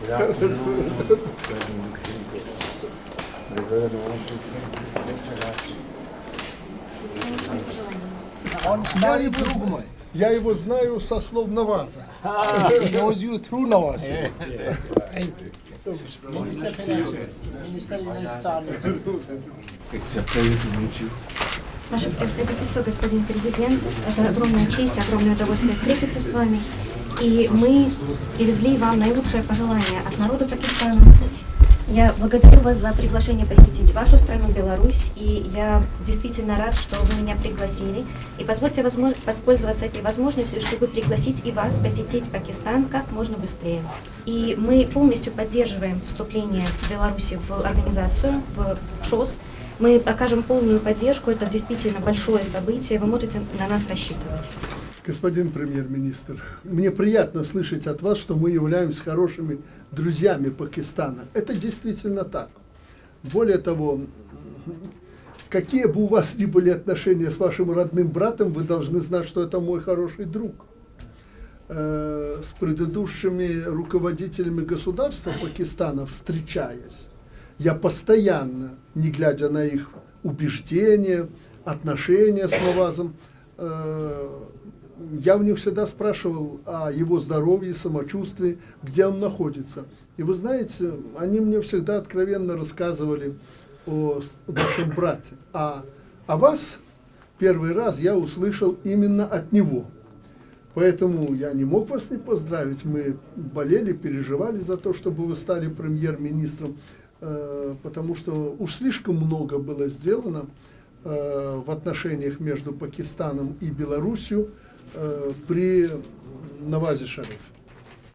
Good afternoon, Он старый друг мой. Я его знаю со слов Наваза. He knows you through a pleasure to meet you. Ваше превосходительство, господин президент, это огромная честь, огромное удовольствие встретиться с вами. И мы привезли вам наилучшее пожелание от народа Пакистана. Я благодарю вас за приглашение посетить вашу страну, Беларусь, и я действительно рад, что вы меня пригласили. И позвольте воспользоваться этой возможностью, чтобы пригласить и вас посетить Пакистан как можно быстрее. И мы полностью поддерживаем вступление Беларуси в организацию, в ШОС, мы окажем полную поддержку, это действительно большое событие, вы можете на нас рассчитывать. Господин премьер-министр, мне приятно слышать от вас, что мы являемся хорошими друзьями Пакистана. Это действительно так. Более того, какие бы у вас ни были отношения с вашим родным братом, вы должны знать, что это мой хороший друг. Э, С предыдущими руководителями государства Пакистана, встречаясь, я постоянно, не глядя на их убеждения, отношения с Навазом, э, я у них всегда спрашивал о его здоровье, самочувствии, где он находится. И вы знаете, они мне всегда откровенно рассказывали о вашем брате. А о вас первый раз я услышал именно от него. Поэтому я не мог вас не поздравить. Мы болели, переживали за то, чтобы вы стали премьер-министром, э, потому что уж слишком много было сделано э, в отношениях между Пакистаном и Белоруссией при Навазе Шарифе.